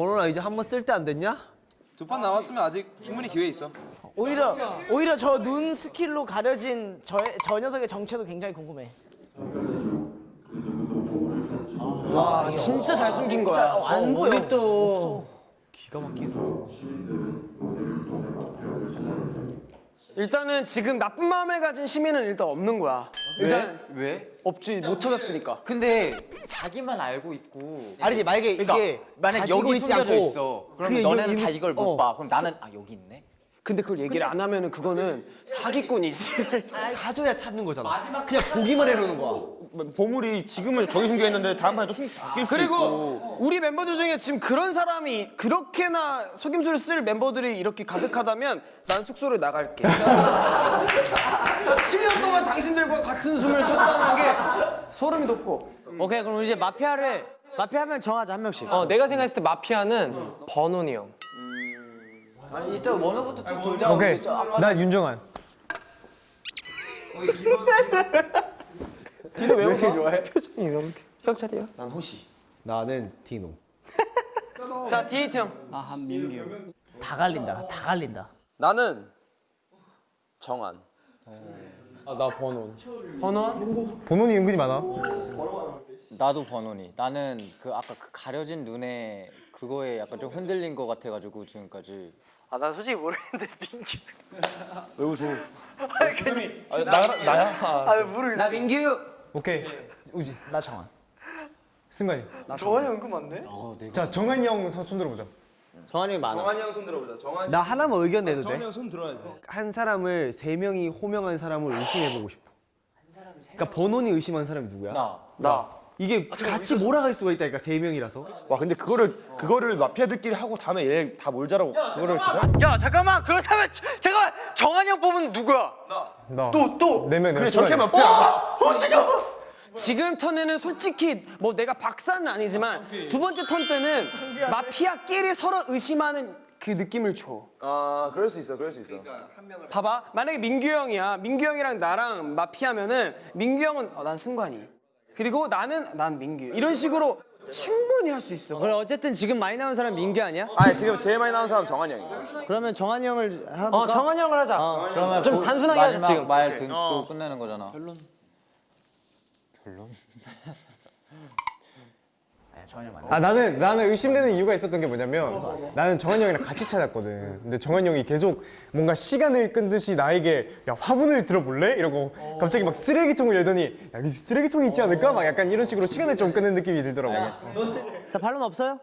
번호나 이제 한 번 쓸 때 안 됐냐? 두 판 남았으면 아직 충분히 기회 있어. 오히려 오히려 저 눈 스킬로 가려진 저, 저 녀석의 정체도 굉장히 궁금해. 진짜 잘 숨긴 거야. 어, 안 보여. 우리 또 일단은 지금 나쁜 마음을 가진 시민은 일단 없는 거야. 일단 왜? 없지 못 찾았으니까. 근데 자기만 알고 있고 아니지 만약에 그러니까 이게 만약 여기 있지 않고 있어 그러면 너네는 다 있- 이걸 어. 못봐 그럼 나는 아 여기 있네 근데 그걸 얘기를 안 하면은 그거는 사기꾼이지. 가져야 찾는 거잖아. 그냥 보기만 해놓는 거야. 보물이 지금은 저기 숨겨 있는데 다음 판에 또 숨, 바뀔 수도 있고. 그리고 우리 멤버들 중에 지금 그런 사람이 그렇게나 속임수를 쓸 멤버들이 이렇게 가득하다면 난 숙소를 나갈게. 7년 동안 당신들과 같은 숨을 쉬었다는 게 소름이 돋고. 오케이 그럼 이제 마피아를 마피아 한명 정하자 한 명씩. 어, 내가 생각했을 때 마피아는 번훈이 형. 아니 일단 원우부터 쭉 돌자 오케이. 나 윤정한. 디노 왜 이렇게 좋아해? 표정이 너무 경찰이야. 난 호시. 나는 디노. 자, 디에이트 형. 다 갈린다. 다 갈린다. 나는 정한. 번원. 본원이 은근히 많아. 나도 번호니 나는 그 아까 그 가려진 눈에 그거에 약간 좀 흔들린 거 같아가지고 지금까지 아나 솔직히 모르겠는데 민규. 왜 웃어? 아, 나, 나야? 아 모르겠어. 나 민규. 오케이. 우지. 나 정한. 승관이. 정한이 은근 많네. 어 내가 자 정한이 형손 들어보자. 정한이 많아. 정한이 형 손 들어보자. 정한. 나 하나만 의견 내도 돼? 정한이 형 손 들어야 돼. 한 사람을 세 명이 호명한 사람을 의심해보고 싶어. 그러니까 번원이 의심한 사람이 누구야? 나 나. 이게 같이 몰아갈 수가 있다니까 세 명이라서. 와 근데 그거를 그거를 마피아들끼리 하고 다음에 얘 다 몰자라고 그거를 계산? 야 잠깐만 그렇다면 잠깐만 정한이 형 뽑으면 누구야? 나. 또 또. 네명 그래 저렇게 마피아. 지금 턴에는 솔직히 뭐 내가 박사는 아니지만 두 번째 턴 때는 마피아끼리 서로 의심하는 그 느낌을 줘. 아 그럴 수 있어. 그럴 수 있어. 봐봐 만약에 민규 형이야 민규 형이랑 나랑 마피아면은 민규 형은 어, 난 승관이 그리고 나는 난 민규 이런 식으로 충분히 할 수 있어 그래 어쨌든 지금 많이 나온 사람 민규 아니야? 아니 지금 제일 많이 나온 사람 정한이 형이야. 그러면 정한이 형을 해볼까? 어, 정한이 형을 하자. 그러면 좀 고- 단순하게 하자, 마지막 지금. 말 듣고 끝내는 거잖아 별론 아 나는 나는 의심되는 이유가 있었던 게 뭐냐면 나는 정한이 형이랑 같이 찾았거든. 근데 정한이 형이 계속 뭔가 시간을 끈 듯이 나에게 야 화분을 들어볼래? 이러고 갑자기 막 쓰레기통을 열더니 야 여기 쓰레기통이 있지 않을까? 막 약간 이런 식으로 시간을 좀 끄는 느낌이 들더라고. 자 반론 없어요?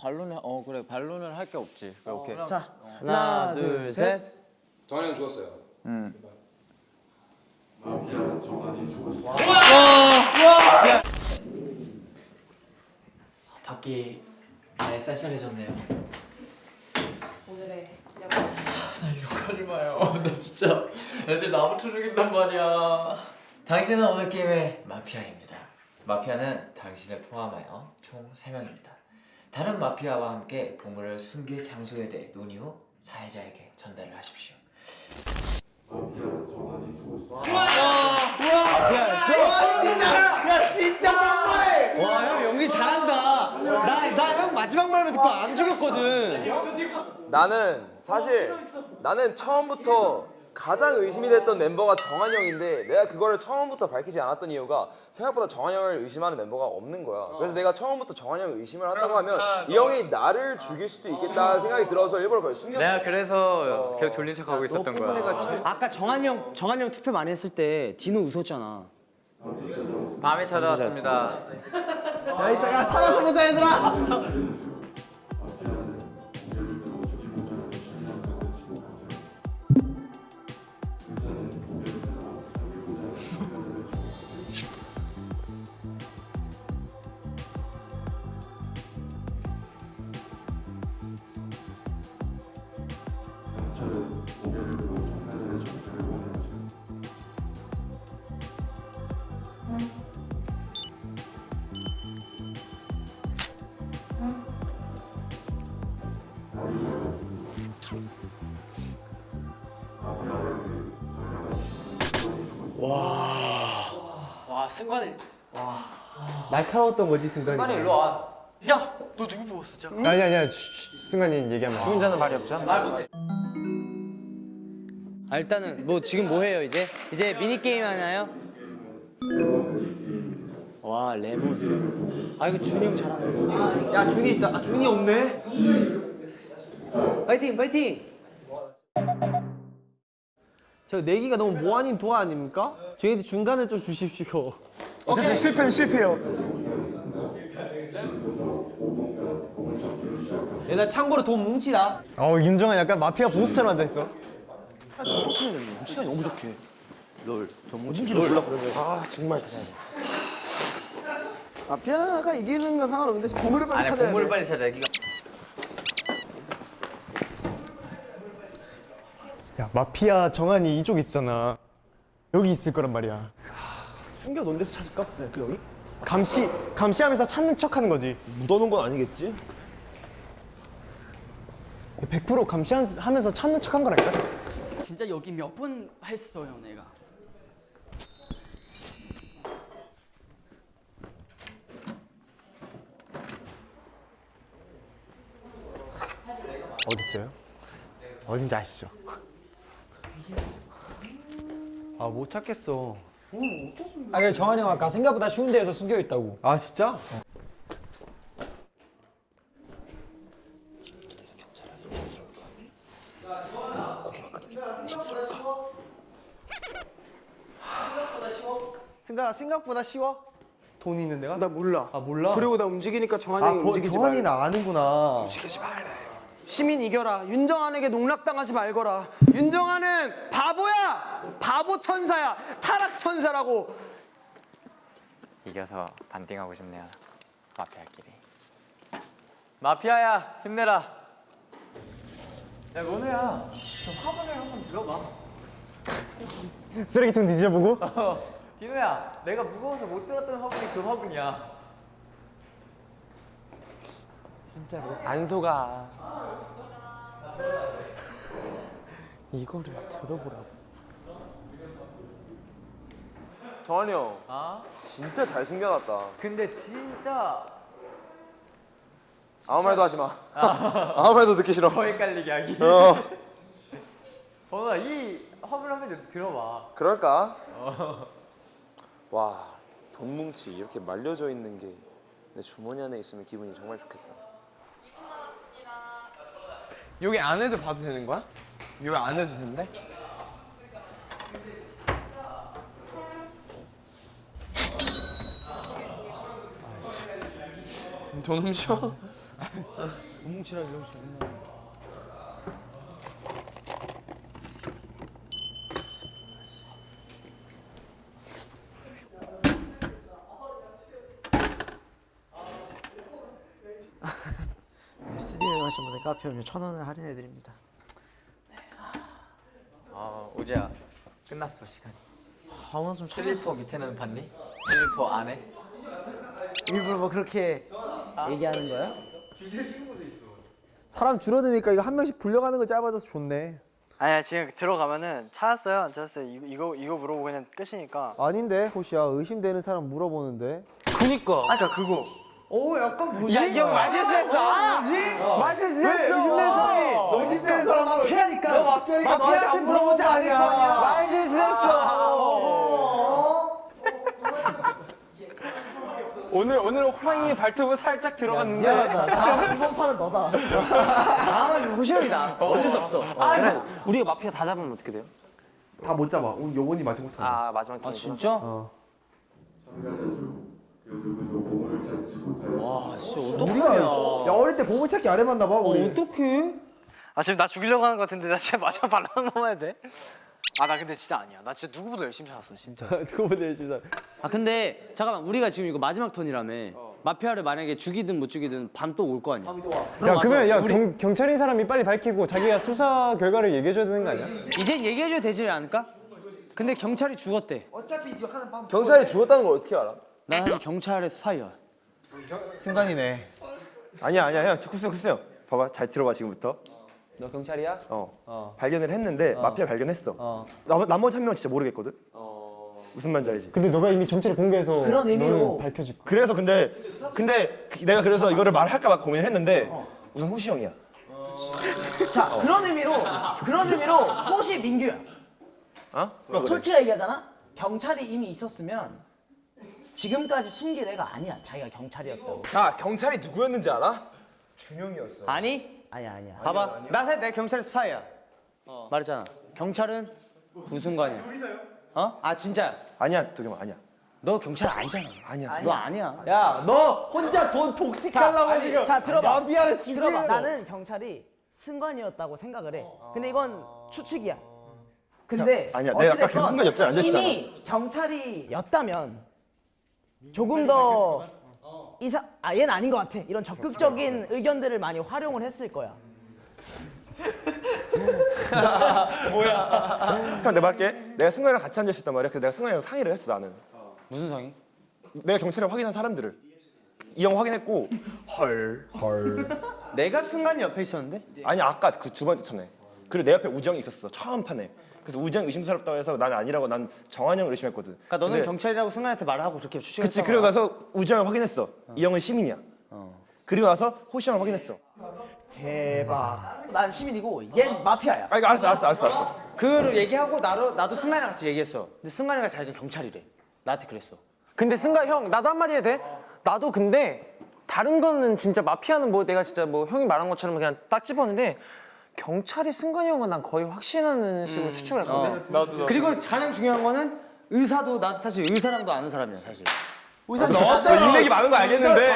반론을 어 그래 반론을 할 게 없지 그래, 오케이 자 하나 둘 셋 정한이 형 죽었어요. 밖이 아예 쌀쌀해졌네요. 오늘의 나 이거 하지 마요. 나 진짜 애들 나부터 죽인단 말이야. 당신은 오늘 게임의 마피아입니다. 마피아는 당신을 포함하여 총 3명입니다. 다른 마피아와 함께 보물을 숨길 장소에 대해 논의 후 사회자에게 전달을 하십시오. 와형 말만 듣고 안 죽였거든. 나는 사실 나는 처음부터 가장 의심이 됐던 멤버가 정한 형인데 내가 그거를 처음부터 밝히지 않았던 이유가 생각보다 정한 형을 의심하는 멤버가 없는 거야. 그래서 내가 처음부터 정한 형을 의심을 한다고 하면 이 형이 나를 죽일 수도 있겠다 생각이 들어서 일부러 그걸 숨겼어. 내가 그래서 계속 졸린 척하고 있었던 거야. 아까 정한이 형 정한이 형 투표 많이 했을 때 디노 웃었잖아. 밤에 찾아왔습니다. 야 이따 야 살아서 보자 얘들아. 날카로웠던 거지 순간이. 승관이 일로 와. 아니 아니야 쉬, 쉬, 승관이 얘기하면 죽은 자는 말이 없죠. 아, 일단은 뭐 지금 뭐 해요 이제? 이제 미니 게임 하나요? 와 레몬. 아 이거 준이 형 잘하네. 야 준이 있다. 아 준이 없네. 파이팅 파이팅. 저 내기가 너무 모아님 도화 아닙니까? 저희한테 중간을 좀 주십시오. 어쨌든 실패는 실패요 얘나 참고로 돈 뭉치다. 어 윤정아 약간 마피아 보스처럼 앉아 있어 마피아가 이기는 건 상관없는데 보물을 빨리 아니 찾아야 보물을 돼. 빨리 찾아. 이거 야 마피아 정한이 이쪽 있잖아 여기 있을 거란 말이야 숨겨 놓은 데서 찾을까? 그 여기? 감시 감시하면서 찾는 척 하는 거지 묻어놓은 건 아니겠지? 100% 감시하면서 찾는 척 한 거라니까 진짜 여기 몇분 했어요, 내가. 어디 있어요? 어딘지 아시죠? 아 못 찾겠어. 아, 그래 정한이 형 아까 생각보다 쉬운 데에서 숨겨 있다고. 아 진짜? 생각 생각보다 쉬워. 돈 있는 데가? 나 몰라. 아 몰라. 그리고 나 움직이니까 정한이 아 움직이지 정한이 말라. 나 아는구나. 시민 이겨라. 윤정한에게 농락당하지 말거라. 윤정한은 바보야. 바보 천사야. 타락 천사라고. 이겨서 반띵하고 싶네요. 마피아끼리. 마피아야 힘내라. 야 원우야, 저 화분을 한번 들어봐. 쓰레기통 뒤져보고 디노야, 내가 무거워서 못 들었던 화분이 그 화분이야. 진짜로? 안 속아. 이거를 들어보라고. 정한이 형 아? 진짜 잘 숨겨놨다 근데 진짜 아무 말도 하지 마 아 무 말도 듣기 싫어 더 헷갈리게 하기. 어 원우야, 이 화분 한번 좀 들어봐. 그럴까? 와, 돈 뭉치 이렇게 말려져 있는 게 내 주머니 안에 있으면 기분이 정말 좋겠다. 여기 안에도 봐도 되는 거야? 여기 안에도 된대? 돈 훔쳐? 스튜디오에 카페 오면 천 원을 할인해 드립니다. 아, 우재야, 끝났어 시간이. 아무나 좀 천- 슬리퍼 밑에는 봤니? 슬리퍼 안에? 일부러 뭐 그렇게 얘기하는 거야? 사람 줄어드니까 이거 한 명씩 불려가는 거 짧아져서 좋네. 아니야 지금 들어가면은 찾았어요 안 찾았어요 이거 이거, 이거 물어보고 그냥 끝이니까 아닌데 호시야 의심되는 사람 물어보는데. 그니까. 아까 그러니까 그거 오 약간 뭐지? 야, 이형 맛있었어. 아, 맛있었어. 의심되는 사람이 너 의심되는 사람 마피아니까. 너 마피아니까 너한테 물어보지 않을 거 아니야. 맛있었어. 오늘 오늘 호랑이 발톱을 살짝 들어갔는데. 미안하다. 다음 이번 판은 너다. 다음은 호시형이다. 어쩔 수 없어. 아, 우리가 마피아 다 잡으면 어떻게 돼요? 다 못 잡아. 오늘 요번이 마지막 턴. 아 마지막 턴. 아 진짜? 우리가 야 어릴 때 보물찾기 안 해봤나 봐 우리. 어떡해? 아 지금 나 죽이려고 하는 것 같은데 나 진짜 마지막 발라 한 번만 해도 돼? 아 나 근데 진짜 아니야 나 진짜 누구보다 열심히 찾았어 진짜 그거보다 열심히 살. 아 근데 잠깐만 우리가 지금 이거 마지막 턴이라며. 마피아를 만약에 죽이든 못 죽이든 밤 또 올 거 아니야. 야 그러면 야 경, 경찰인 사람이 빨리 밝히고 자기가 수사 결과를 얘기해줘야 되는 거 아니야? 이제 얘기해줘야 되지 않을까? 근데 경찰이 죽었대. 경찰이 죽었다는 걸 어떻게 알아? 난 사실 경찰의 스파이야. 순간이네. 아니야 아니야 형. 쿠스 형. 봐봐 잘 들어봐 지금부터. 너 경찰이야? 어. 발견을 했는데 마피아 발견했어. 나, 나머지 한 명은 진짜 모르겠거든. 무슨 말인지 알지? 근데 너가 이미 정체를 공개해서 그런 의미로. 거야. 그래서 근데 근데 내가 그래서 이거를 말할까 봐 고민했는데 우선 호시 형이야. 자 그런 의미로 그런 의미로 호시 민규야. 어? 솔직히 얘기하잖아. 경찰이 이미 있었으면 지금까지 숨길 애가 아니야. 자기가 경찰이었다고. 자 경찰이 누구였는지 알아? 준영이었어. 아니 아니야 아니야. 봐봐 나 사실 내 경찰 스파이야 말했잖아 경찰은 부순관이야 어? 아 진짜 아니야 도겸아 아니야. 너 경찰 아니잖아 아니야. 너 아니야 야 너 혼자 돈 독식하려고 지금. 자 들어봐. 마피아를 들어봐. 나는 경찰이 승관이었다고 생각을 해. 근데 이건 추측이야. 근데 아니야, 내가 아까 계속 승관 옆자리 앉아있잖아. 이미 경찰이였다면 조금 더 이사 아 얘는 아닌 것 같아. 이런 적극적인 의견들을 많이 활용을 했을 거야. 형 내가 말할게. 내가 승관이랑 같이 앉아 있었단 말이야. 그래서 내가 승관이랑 상의를 했어 나는. 무슨 성이? 내가 경찰에 확인한 사람들을 이 형 확인했고 헐 헐. 내가 승관이 옆에 있었는데? 아니 아까 그 두 번째 차네. 그리고 내 옆에 우정이 있었어 처음 판에. 그래서 우정 의심스럽다고 해서 난 아니라고 난 정한 형을 의심했거든. 그러니까 너는 근데- 경찰이라고 승관이한테 말을 하고 그렇게 추측했어 그치 그리고 나서 우정을 확인했어. 이 형은 시민이야. 그리고 나서 호시 형을 확인했어. 대박. 난 시민이고 얘 마피아야. 아 이거 알았어 알았어 알았어 알았어. 그거를 얘기하고 나도 나도 승관이랑 같이 얘기했어 근데 승관이가 자기가 경찰이래 나한테 그랬어 근데 승관 형 나도 한마디 해도 돼? 나도 근데 다른 거는 진짜 마피아는 뭐 내가 진짜 뭐 형이 말한 것처럼 그냥 딱 집었는데 경찰이 승관이 형은 난 거의 확신하는 식으로 추측을 했거든. 그리고 가장 중요한 거는 의사도 나 사실 의사랑도 아는 사람이야 사실. 의사 너 인맥이 많은 거 알겠는데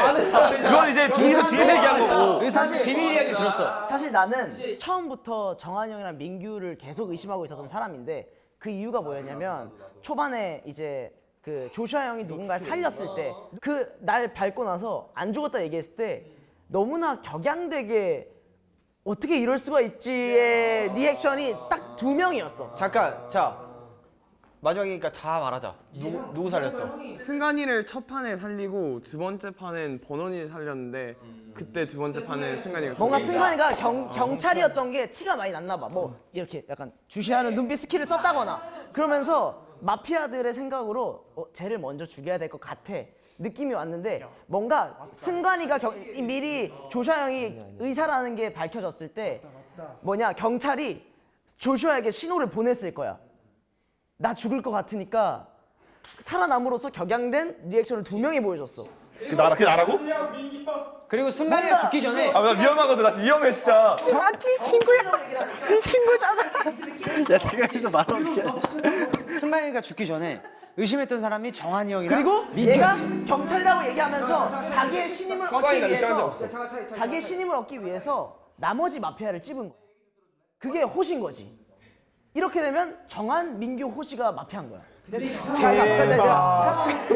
그건 이제 둘이서 뒤에서 얘기한 거고. 의사는 비밀 이야기 들었어. 사실 나는 처음부터 정한 형이랑 민규를 계속 의심하고 있었던 사람인데 그 이유가 뭐였냐면 초반에 이제 그 조슈아 형이 누군가를 살렸을 때 그 날 밟고 나서 안 죽었다 얘기했을 때 너무나 격양되게 어떻게 이럴 수가 있지의 reaction이 딱 두 명이었어. 잠깐 자 마지막이니까 다 말하자. 누구 누구 살렸어? 승관이를 첫 판에 살리고 두 번째 판엔 버논이를 살렸는데 그때 두 번째 판에 승관이가 뭔가 승관이가 경, 경찰이었던 게 티가 많이 났나 봐. 뭐 이렇게 약간 주시하는 눈빛 skill을 썼다거나 그러면서 마피아들의 생각으로 어, 쟤를 먼저 죽여야 될 것 같아. 느낌이 왔는데 뭔가 승관이가 경, 이 미리 조슈아 형이 의사라는 게 밝혀졌을 때 뭐냐 경찰이 조슈아에게 신호를 보냈을 거야. 나 죽을 것 같으니까 살아남으로써 격양된 리액션을 두 명이 보여줬어. 그 나라 그 나라고? 그리고 승관이가 죽기 전에 아 나 위험하거든. 나 위험해 진짜. 승관이가 죽기 전에 의심했던 사람이 정한이 형이랑 그리고 얘가 경찰이라고 얘기하면서 자기의 신임을 얻기 나를 시간이 위해서. 자기의 신임을 얻기 위해서 나머지 마피아를 찝은 거야. 그게 호신 거지. 이렇게 되면 정한 민규 호시가 마피아인 거야.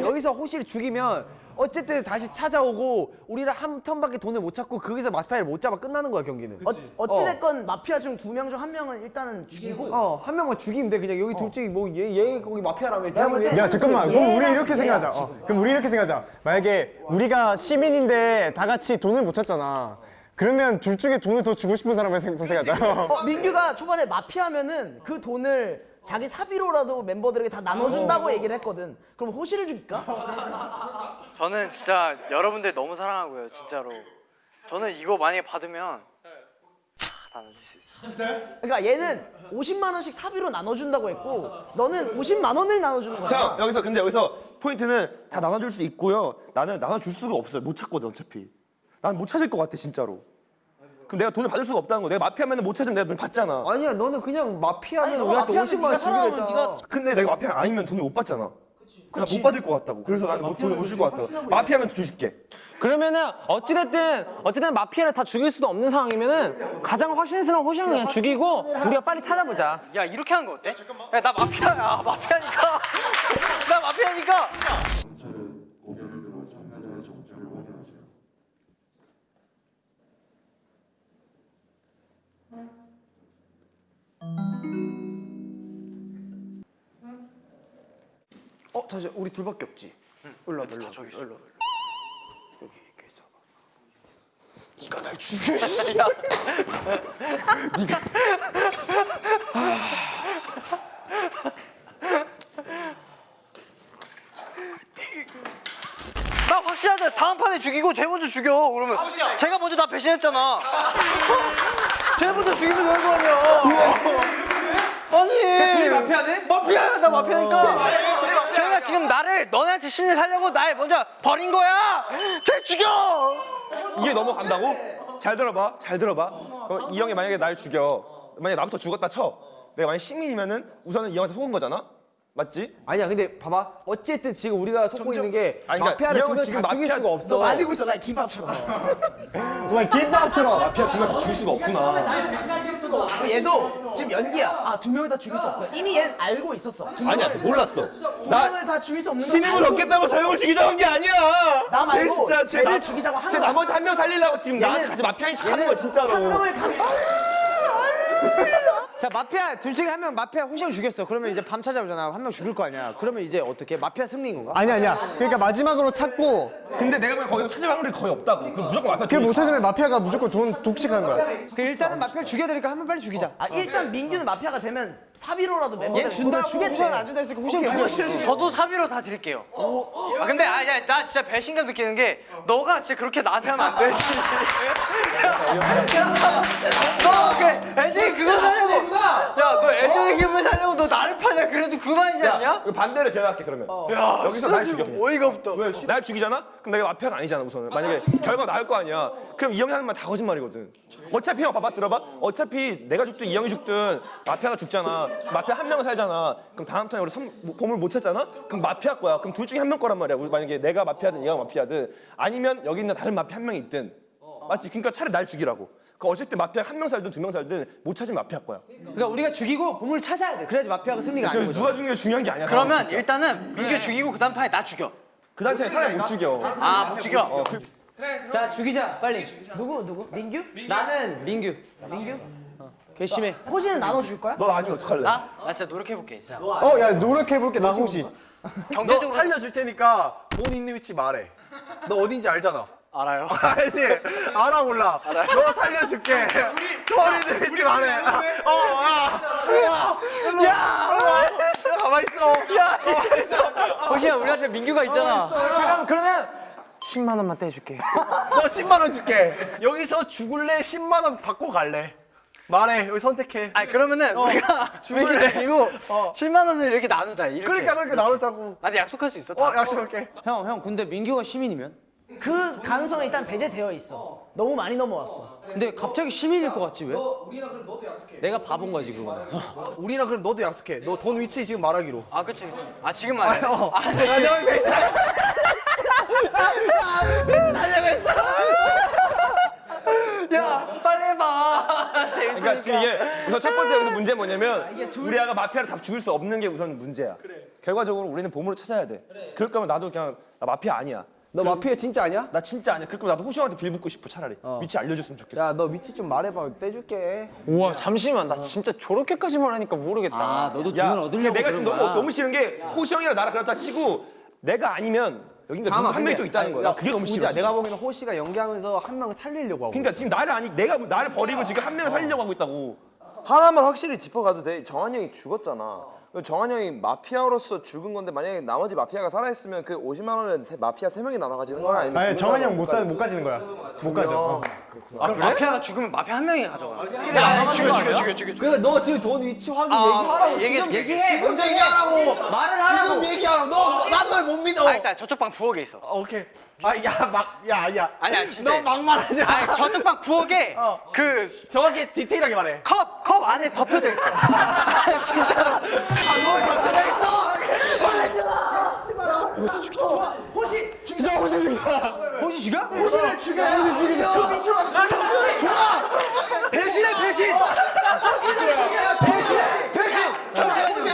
여기서 호시를 죽이면 어쨌든 다시 찾아오고 우리를 한 턴밖에 돈을 못 찾고 거기서 마피아를 못 잡아 끝나는 거야 경기는. 어, 어찌됐건 마피아 중 두 명 중 한 명은 일단은 죽이고. 어, 한 명만 죽이면 돼. 그냥 여기 둘 중에 뭐얘 얘 거기 마피아라며. 때- 야 잠깐만. 그럼 우리 이렇게 생각하자. 어, 그럼 우리 이렇게 생각하자. 만약에 우리가 시민인데 다 같이 돈을 못 찾잖아. 그러면 둘 중에 돈을 더 주고 싶은 사람을 생- 선택하자. 어, 민규가 초반에 마피아면은 그 돈을 자기 사비로라도 멤버들에게 다 나눠준다고 얘기를 했거든. 그럼 호시를 죽일까? 저는 진짜 여러분들 너무 사랑하고요 진짜로 저는 이거 만약에 받으면 다 나눠줄 수 있어요 그러니까 얘는 50만 원씩 사비로 나눠준다고 했고 너는 50만 원을 나눠주는 거야. 형 여기서 근데 여기서 포인트는 다 나눠줄 수 있고요. 나는 나눠줄 수가 없어요. 못 찾거든 어차피. 난 못 찾을 것 같아 진짜로. 그럼 내가 돈을 받을 수가 없다는 거. 내가 마피아면 못 찾으면 내가 돈 받잖아. 아니야 너는 그냥 마피아면 아니, 우리한테 마피아면 50만 네가 원 주기로 했잖아. 근데 내가 마피아 아니면 돈을 못 받잖아. 그냥 못 받을 것 같다고. 그래서 나는 못 돈을 못 줄 것 같다고. 마피아면 돈 줄게. 그러면은 어찌됐든 어찌됐든 마피아를 다 죽일 수도 없는 상황이면은 가장 확신스러운 호시 형을 그냥 죽이고 우리가 빨리 찾아보자. 야 이렇게 하는 거 어때? 야 나 마피아야 마피아니까 나 마피아니까 어 잠시 우리 둘밖에 없지. 응. 일로 와봐 일로 와봐 여기 이렇게 잡아. 네가 날 죽여. 야. 네가. 아. 나 확실하다. 다음 판에 죽이고 쟤 먼저 죽여. 그러면 제가 먼저 다 배신했잖아. 쟤 먼저 죽이면 되는 거 아니야. 아니. 둘이 마피아네? 마피아야. 나 마피아니까. 아, 예. 지금 나를 너네한테 신을 살려고 날 먼저 버린 거야. 쟤 죽여. 이게 넘어간다고? 잘 들어봐 잘 들어봐 그럼 이 형이 만약에 날 죽여 만약에 나부터 죽었다 쳐 내가 만약 시민이면은 우선은 이 형한테 속은 거잖아 맞지? 아니야 근데 봐봐. 어쨌든 지금 우리가 속고 있는 게 아니, 그러니까 마피아를 두명 지금 다 죽일 마피아- 수가 없어. 말리고 있어 나 김밥처럼. 그냥 김밥처럼 마피아 두 명 다 죽일 수가 없구나. 얘도 지금 연기야. 아두 명을 다 죽일 수 없고 이미 얘는 알고 있었어. 두 아니야 몰랐어. 두 명을 다 죽일 수 없는 건 신임을 얻겠다고 저 형을 죽이자고 한 게 아니야. 나 말고 쟤 진짜 쟤, 나- 죽이자고 한쟤 거야. 나머지 한 명 살리려고 지금 나한테 마피아인 척 하는 거야 진짜로. 상금을 강 자 마피아 둘 중에 한 명 마피아 호시형 죽였어. 그러면 이제 밤 찾아오잖아. 한 명 죽을 거 아니야. 그러면 이제 어떻게 마피아 승리인 건가? 아니 아니야 그러니까 마지막으로 찾고 근데 내가 보기엔 거기서 찾을 확률이 거의 없다고 그럼 무조건 마피아 그걸 못 찾으면 마피아가 무조건 돈 독식하는 거야 그 일단은 마피아 죽여드리니까 한 번 빨리 죽이자. 아 일단 민규는 마피아가 되면 사비로라도 멤버들 얘 준다고. 후시형 안 준다 했으니까 후시형 죽여. 저도 사비로 다 드릴게요. 아 근데 아야 나 진짜 배신감 느끼는 게 너가 진짜 그렇게 나한테 하면 안 되지. 너그 애들이 그거 살려고 야너 애들의 힘을 살려고 너 나를 파냐 그래도 그만이지 않냐? 반대로 제가 할게 그러면 여기서 날 죽여. 어이가 없다. 왜? 날 죽이잖아? 그럼 내가 마피아가 아니잖아 우선은. 만약에 결과 나올 거 아니야. 그럼 이 형이 하는 말 다 거짓말이거든. 어차피 형 봐봐 들어봐. 어차피 내가 죽든 이 형이 죽든 마피아가 죽잖아. 마피아 한 명은 살잖아. 그럼 다음 턴에 우리 삼- 뭐, 보물 못 찾잖아? 그럼 마피아 거야. 그럼 둘 중에 한 명 거란 말이야. 우리 만약에 내가 마피아든 얘가 마피아든. 아니면 여기 있는 다른 마피아 한 명이 있든. 맞지? 그러니까 차라리 날 죽이라고. 그 어쨌든 마피아 한 명 살든 두 명 살든 못 찾으면 마피아 거야. 그러니까 우리가 죽이고 보물 찾아야 돼. 그래야지 마피아가 승리가 거죠. 누가 죽는 게 중요한 게 아니야 그러면. 일단은 민규 죽이고 그 다음 판에 나 죽여. 그 단체에 사람 못 죽여 아 못 죽여. 어, 그, 자 죽이자 빨리. 누구 누구? 민규? 나는 민규. 민규? 괘씸해. 호시는 나눠줄 거야? 넌 아니면 어떡할래? 나? 나 진짜 노력해 볼게 진짜. 어 야 노력해볼게 나 혹시 너 살려줄 테니까 돈 있는 위치 말해 너 어딘지 알잖아 알아요. 알지? 알아 몰라 너 살려줄게 돈 있는 위치 말해 어 야 야, 야, 가만 있어. 야 호시야 우리한테 민규가 있잖아. 잠깐만 그러면 10만 원만 떼줄게. 너 10만 원 줄게. 여기서 죽을래? 10만 원 받고 갈래? 말해. 여기 선택해. 아니 그러면은 우리가 민규 죽이고 7만 원을 이렇게 나누자. 이렇게. 그러니까 그렇게 나누자고. 나한테 약속할 수 있어? 어 약속할게. 형, 형, 근데 민규가 시민이면? 그 가능성이 일단 배제되어 있어 너무 많이 넘어왔어 근데 갑자기 시민일 것 같지 왜? 내가 바본 거지 그거는. 우리랑 그럼 너도 약속해 너 돈 위치 지금 말하기로 아 그치 그치. 아 지금 말해. 어. 아, 네. 야, 너 배신 야 빨리 해봐. 그러니까 지금 이게 우선 첫 번째 여기서 문제 뭐냐면 우리 아가 마피아를 다 죽일 수 없는 게 우선 문제야. 결과적으로 우리는 보물을 찾아야 돼. 그럴 거면 나도 그냥 나 마피아 아니야. 너 마피아 진짜 아니야? 나 진짜 아니야. 그럴 거면 나도 호시형한테 빌붙고 싶어 차라리. 위치 알려줬으면 좋겠어. 야 너 위치 좀 말해봐 떼줄게 우와 잠시만 나 진짜 저렇게까지 말하니까 모르겠다 아 너도 야, 돈을 얻으려고 내가 지금 너무. 너무 싫은 게 호시형이랑 나랑 그렇다 치고 내가 아니면 여기 누구 한 명이 또 있다는 거야. 나 그게 너무 싫어. 내가 보기에는 호시가 연기하면서 한 명을 살리려고 하고 그러니까 지금 나를 아니 내가 나를 버리고 지금 한 명을 살리려고 하고 있다고. 하나만 확실히 짚어가도 돼. 정한 형이 죽었잖아. 정한 형이 마피아로서 죽은 건데 만약에 나머지 마피아가 살아있으면 그 50만 원을 세- 마피아 세 명이 나눠 가지는 거야? 아니면 아니 죽은 정한이 사람은 형못 못 가지는 거야 못 가져 어. 아, 그래? 마피아가 죽으면 마피아 한 명이 가져가. 야, 죽여, 죽여, 죽여, 죽여. 그러니까 너 지금 돈 위치 확인 아, 얘기하라고 얘기- 지금 얘기해. 먼저 얘기하라고 말을 하라고. 지금 얘기하라고 너난 널못 믿어 알겠어, 저쪽 방 부엌에 있어. 어, 오케이 아야막야야. 아니야, 진짜. 너 막말하지 마. 아니, 저쪽 방 부엌에 그 정확히 디테일하게 말해. 컵, 컵 안에 덮여져 있어. 진짜로. 호시 죽여? 호시를 죽여. 호시 죽이자. 그 밑으로 가서 배신해 배신. 호시를 죽여. 배신해 배신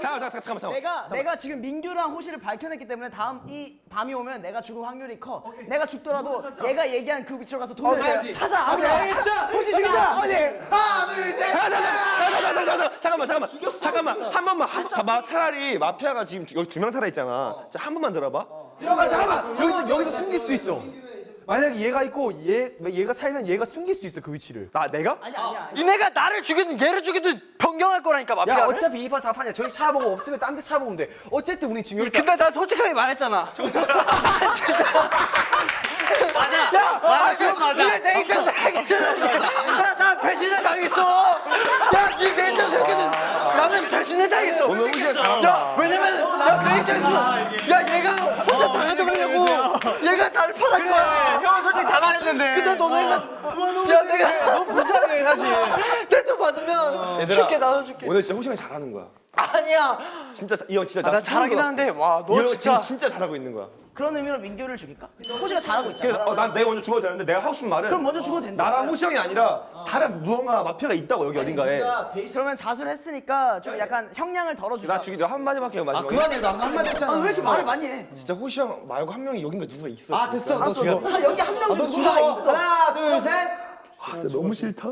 잠깐 잠깐 잠깐 잠깐. 내가 내가 지금 민규랑 호시를 밝혀냈기 때문에 다음 이 밤이 오면 내가 죽을 확률이 커. 내가 죽더라도 얘가 얘기한 그 위치로 가서 돈을 찾아. 알겠어. 호시 죽이자. 하나 둘 셋. 잠깐 잠깐 잠깐 잠깐만 잠깐만 잠깐만 한 번만 한 차라리 마피아가 지금 여기 두 명 살아 있잖아. 자한 번만 들어봐. 잠깐만 잠깐만 여기서 여기서 숨길 수 있어 만약에 얘가 있고 얘 얘가 살면 얘가 숨길 수 있어 그 위치를. 나 내가? 니네가 나를 죽이든 얘를 죽이든 변경할 거라니까 야 마피아를. 어차피 2파 4파냐 저기 찾아보고 없으면 딴데 찾아보면 돼. 어쨌든 우리 지금 여기서 근데 나 솔직하게 말했잖아. 맞아. 야, 맞아. 맞아. 내 입장에서 알겠잖아. 나, 나 배신을 당했어. 야, 니내 입장에서 생각해. 나는 배신을 당했어. 오늘 잘한다. 야, 왜냐면 나내 입장에서 야, 얘가 혼자 얘가 나를 파달 거야. 형은 솔직히 다 말했는데. 근데 너네가 야, 내가 너무 불쌍해 사실. 대충 받으면 쉽게 나눠줄게. 오늘 진짜 호시형이 잘하는 거야. 아니야. 진짜 이 형 진짜 아, 난 잘하긴 하는데 와, 너이 진짜 형 진짜 잘하고 있는 거야. 그런 의미로 민규를 죽일까? 호시가 잘하고 있잖아. 그래서 어, 난 내가 먼저 죽어도 되는데 내가 하고 싶은 말은 그럼 먼저 죽어도 된다. 나랑 호시 형이 아니라 다른 무언가 마피아가 있다고 여기 어딘가에 그러면 자수를 했으니까 좀 약간 형량을 덜어주자. 나 죽이도 한 마디밖에 해 마지막에 그만해 나 한마디 했잖아. 아, 왜 이렇게 말을 많이 해? 진짜 호시 형 말고 한 명이 여긴가 누가 있어 아 됐어 너 알았어, 죽여. 너. 아, 여기 한 명 중 누가 있어. 하나 둘 셋. 진짜 너무 싫다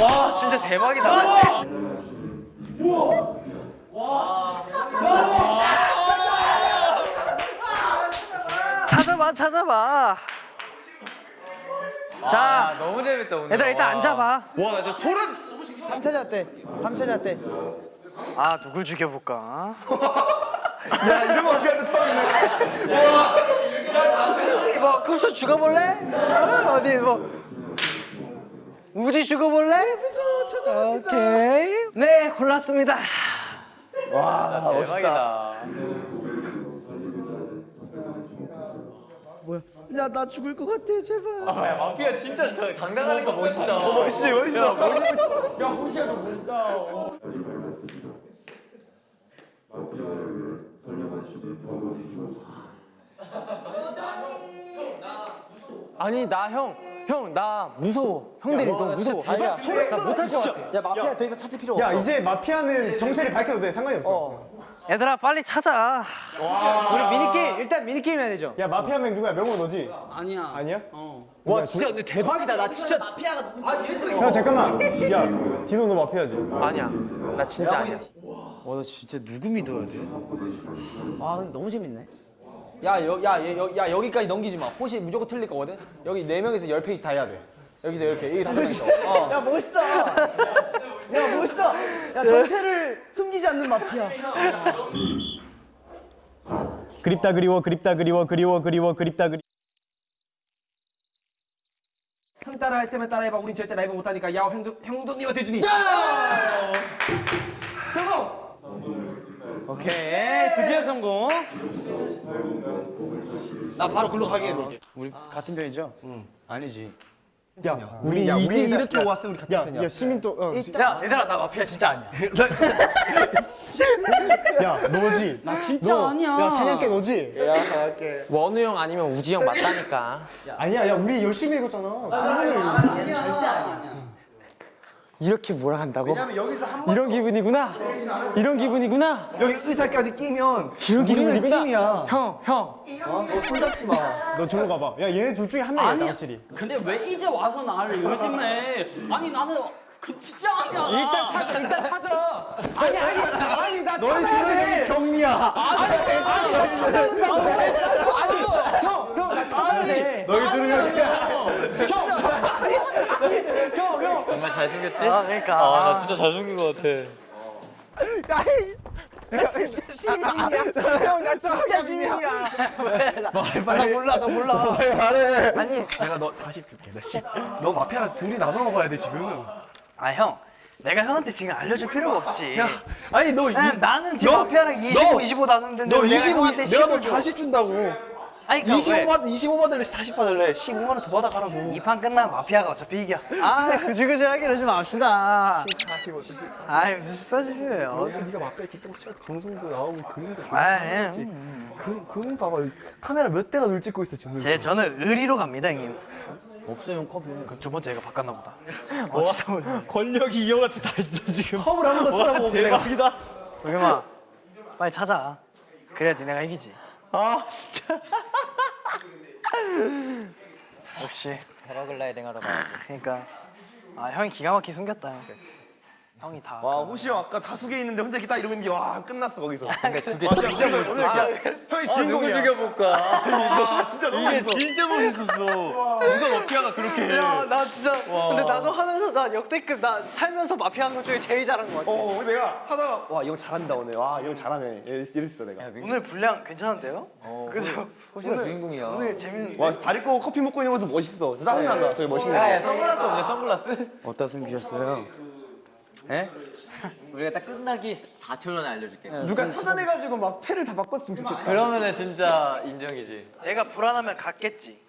와, 진짜 대박이다. 찾 아봐, 찾아봐. 자, 너무 재밌다 오늘. 얘들아 일단 앉아봐. 와 나 진짜 소름 밤 찾아왔대. 밤 찾아왔대. 아, 누굴 죽여볼까? 야 이런 거 어떻게 하는데 처음이네 뭐 금수 죽어볼래? 어, 어디 뭐 우지 죽어볼래? 무서워 죄송합니다. 오케이. 네 골랐습니다. 대박이다. 야, 나 죽을 것 같아, 제발. 마피아 진짜 저 당당하니까 멋있다. 멋있지 멋있어 아니 나 형, 형 나 무서워. 형들이 너무 무서워. 나 못할 것 같아. 야, 마피아 더 이상 찾을 필요 야 이제 마피아는 정체를 밝혀도 돼 상관이 없어. 얘들아 빨리 찾아. 우리 미니게임 일단 미니게임 해야 되죠. 야 마피아 명 누구야? 명호 너지? 아니야. 아니야? 와 진짜 근데 대박이다. 나 진짜 마피아가 야 잠깐만. 야 디노 너 마피아지? 아니야. 나 진짜 아니야. 와나 진짜 누구 믿어야 돼? 아, 근데 너무 재밌네. 야, 여, 야, 얘, 여, 야 여기까지 넘기지 마. 호시 무조건 틀릴 거거든. 여기 네 명에서 열 페이지 다 해야 돼. 여기서 이렇게 여기 다섯 명이서. 어. 야, 멋있다. 야, 멋있다. 야, 정체를 숨기지 않는 마피아. 그립다 그리워 그립다 그리워 그리워 그리워 그립다 그리. 형 따라 할 때만 따라해봐. 우린 절대 라이브 못하니까. 야, 형도 형도님한테 주니. 오케이 드디어 성공. 나 바로 글로 가게 해볼게. 우리 같은 편이죠? 응. 아니지. 야 우리 야, 우리 이제 이렇게 야, 왔으면 우리 같은 야, 편이야. 야 시민 또. 어, 야 얘들아 나 마피아 진짜 아니야. 야 너지? 나 진짜 아니야. 야 사냥개 너지? 원우 형 아니면 우지 형 맞다니까. 아니야 야 우리 열심히 읽었잖아. 사냥을. 이렇게 몰아간다고? 왜냐면 여기서 한 번. 이런 기분이구나. 이런 기분이구나. 여기 의사까지 끼면 이런 기분이구나. 팀이야. 형, 형. 어? 너 손잡지 마. 너 저로 가봐. 야 얘네 둘 중에 한 명이야 나 확실히. 근데 왜 이제 와서 나를 의심해? 아니 나는 그 진짜 아니야. 일단 찾아, 일단 찾아. 아니 아니 아니 나 너희 둘은 경리야. 너희 둘은 정말 잘 숨겼지? 아 그러니까. 아, 나 진짜 잘 숨긴 것 같아. 형, 나 진짜 시민이야. 나 몰라 나 몰라. 아니, 내가 너 40 줄게. 나 10. 너 마피아랑 둘이 나눠 먹어야 돼 지금. 아 형. 내가 형한테 지금 알려줄 필요가 없지. 아니 너 나는, 나는 지금 너- 마피아랑 25, 너- 25 나누는데 너 내가 25, 형한테 내가 너 10을 줘. 40 준다고. 아니 그러니까 25 왜? 받, 25 받을래, 40 받을래? 15만 원 더 받아가라고. 이 판 끝나면 마피아가 어차피 이겨. 아, 그지그지하게 그러지 맙시다. 40 어떻게? 아이, 무슨 싸지세요. 어디서 네가 마피아 기타고 치고 방송도 나오고 그림도 아, 잘 예. 찍지. 그, 그림 봐봐. 카메라 몇 대가 늘 찍고 있어 지금. 제, 저는 의리로 갑니다, 형님. 없어요 컵에. 그두 번째 얘가 바꿨나 보다. 어, 진짜 모르네. 권력이 이 형한테 다 있어 지금. 컵을 한 번더 쳐다보고 대박이다. 도겸아, 빨리 찾아. 그래야 니네가 이기지. 아 진짜. 역시. 패러글라이딩 하러 가야지. 그러니까. 아, 형이 기가 막히게 숨겼다. 형이 다. 와 호시 형 아까 다수개 있는데 혼자 딱 이러고 있는 게 와 끝났어 거기서. 근데 그게 와, 진짜 오늘 오늘 그냥 형이 주인공이야. 죽여볼까? 아 진짜 너무 이게 멋있어. 진짜 멋있었어. 누가 마피아가 그렇게 해? 야, 나 진짜. 근데 나도 하면서 나 역대급 나 살면서 마피아 한 것 중에 제일 잘한 것 같아. 어 근데 내가 하다가 와 이 형 잘한다 오늘. 와이 형 잘하네. 이랬- 이랬어 내가. 오늘 분량 괜찮은데요? 그죠? 호시가 주인공이야. 오늘 재밌는. 와 다리 꼬고 커피 먹고 있는 것도 멋있어. 진짜 짜증난다. 저기. 야, 선글라스 없냐 선글라스? 어디다 숨기셨어요? 에? 우리가 딱 끝나기 4초 전에 알려줄게. 누가 찾아내가지고 막 패를 다 바꿨으면 좋겠다. 그러면은 진짜 인정이지. 얘가 불안하면 갔겠지.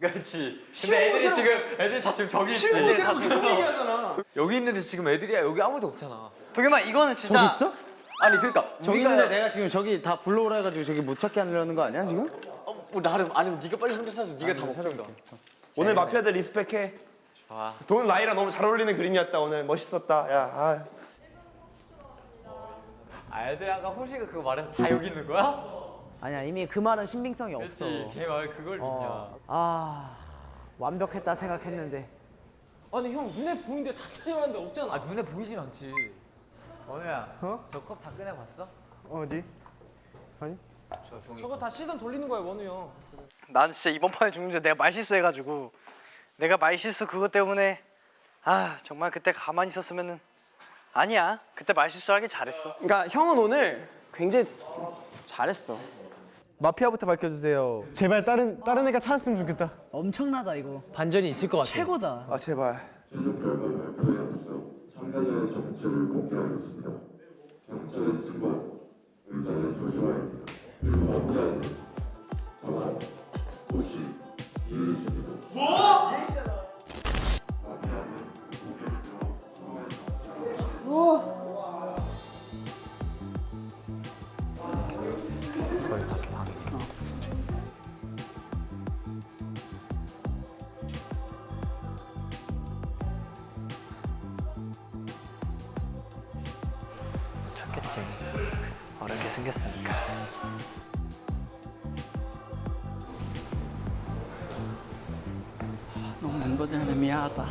그렇지. 근데 애들이 지금 애들 다 지금 저기 있지. 쉬운 곳이라고 계속 얘기하잖아. 여기 있는데 지금 애들이야. 여기 아무도 없잖아. 도겸아 이거는 진짜. 저기 있어? 아니 그러니까 저기 우리가 있는데 내가 지금 저기 다 불러오라 해가지고 저기 못 찾게 하려는 거 아니야 지금? 어, 뭐 나름 아니면 네가 빨리 혼자 찾아. 네가 다 먹던가. 오늘 마피아들 리스펙해. 좋아. 돈 라이랑 너무 잘 어울리는 그림이었다 오늘 멋있었다. 야 아. 아, 애들 아까 호시가 그거 말해서 다 여기 있는 거야? 아니야 이미 그 말은 신빙성이 없어. 그렇지. 걔말 그걸 믿냐. 어. 아 완벽했다 생각했는데. 아니 형 눈에 보이는데 다 찾아봤는데 없잖아. 아 눈에 보이진 않지. 원우야. 어? 저 컵 다 꺼내봤어? 어디? 아니? 저. 저거 다 시선 돌리는 거야 원우 형. 난 진짜 이번 판에 죽는 줄 내가 말실수해가지고 내가 말 실수 그것 때문에 아 정말 그때 가만히 있었으면은 아니야 그때 말 실수하길 잘했어. 그러니까 형은 오늘 굉장히 잘했어. 마피아부터 밝혀주세요. 제발 다른 다른 애가 찾았으면 좋겠다. 엄청나다 이거. 반전이 있을 것 같아. 최고다. 아 제발. 최종 결과 발표에 앞서 참가자의 정체를 공개하겠습니다. 경찰의 승관, 의사는 조슈아입니다. 그리고 마피아는 정한, 호시, 이해입니다. 뭐? 좋겠지. 어렵게 생겼으니까. 너무 멤버들한테 미안하다.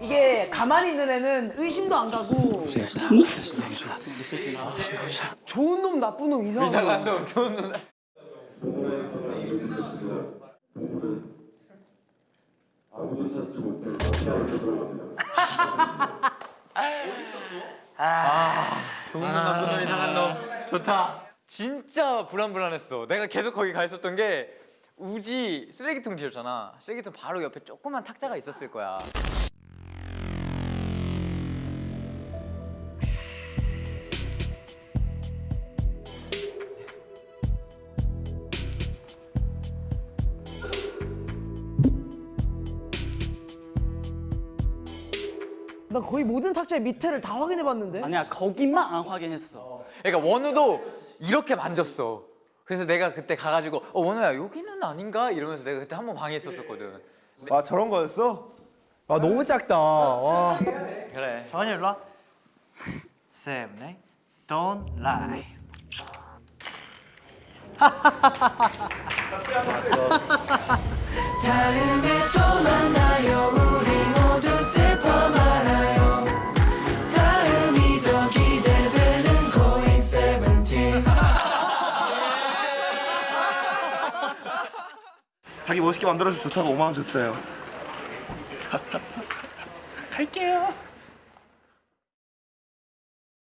이게 가만히 있는 애는 의심도 안 가고. 좋은 놈 나쁜 놈 이상한 놈. 이상한 놈 좋은 놈. 들어갑니다. 좋은 놈 나쁜 놈 이상한 놈. 좋다. 진짜 불안불안했어. 내가 계속 거기 가 있었던 게 우지 쓰레기통 지었잖아. 쓰레기통 바로 옆에 조그만 탁자가 있었을 거야. 나 거의 모든 탁자의 밑에를 다 확인해 봤는데. 아니야 거기만 안 확인했어. 그러니까 원우도 이렇게 만졌어. 그래서 내가 그때 가가지고 어 원우야 여기는 아닌가 이러면서 내가 그때 한 번 방에 있었었거든. 아 저런 거였어? 아 너무 작다. 와. 그래. 정한이 일로 와. 쌤, 네? Don't lie. 다음에 또 만나요 자기 멋있게 만들어서 좋다고 5만 원 줬어요. 갈게요.